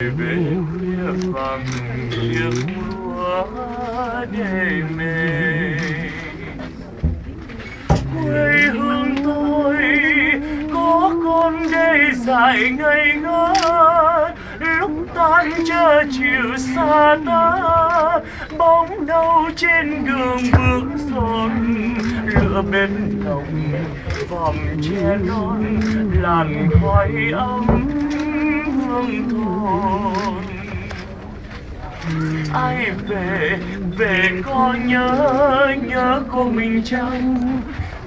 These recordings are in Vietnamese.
về khuya vàng chiếc lúa để mê quê hương tôi có con đê dài ngây ngơ lúc tan chờ chiều xa ta bóng đâu trên đường bước giòn lửa bếp nồng vòng che non làn khói ấm hương thôi ai về về có nhớ nhớ cô mình chăng?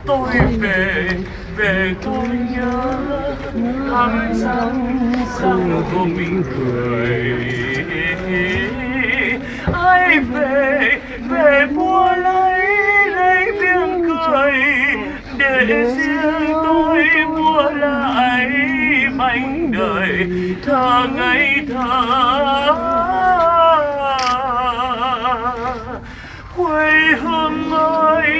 Tôi về về tôi nhớ thăm răng răng cô mình cười. Ai về về mua lấy lấy tiếng cười để riêng anh đời thơ ngây thơ quê hương ơi,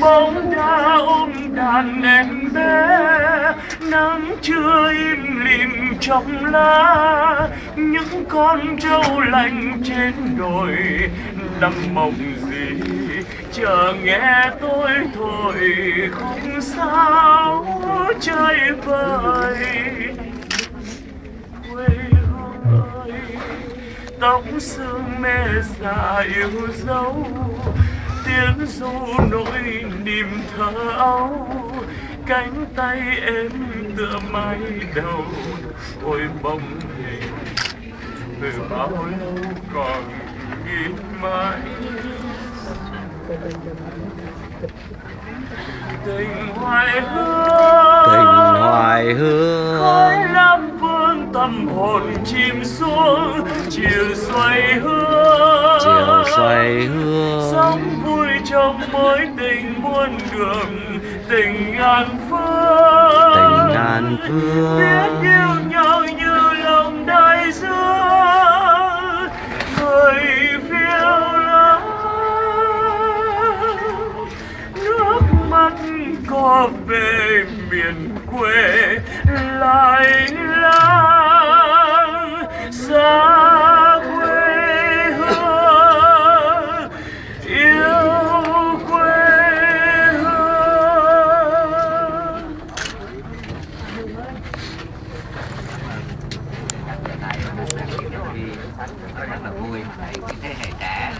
bóng đã ôm đàn em bé. Nắng chưa im lìm trong lá. Những con trâu lành trên đồi. Nằm mộng gì, chờ nghe tôi thôi, không sao trái bay quê hương ơi tóc sương mê già yêu dấu. Tiếng ru nỗi niềm thơ ấu. Cánh tay em tựa mái đầu. Ôi bóng hình từ bao lâu còn ghi mãi tình hoài hương. Tình hoài hương khói lam vương tâm hồn chìm xuống chiều xoay hương chiều xoay hương sống vui trong mối tình muôn đường tình ngàn phương. Tình ngàn phương. Biết có về miền quê lại lang, xa quê hương, yêu quê hương. Rất là vui thế hệ trẻ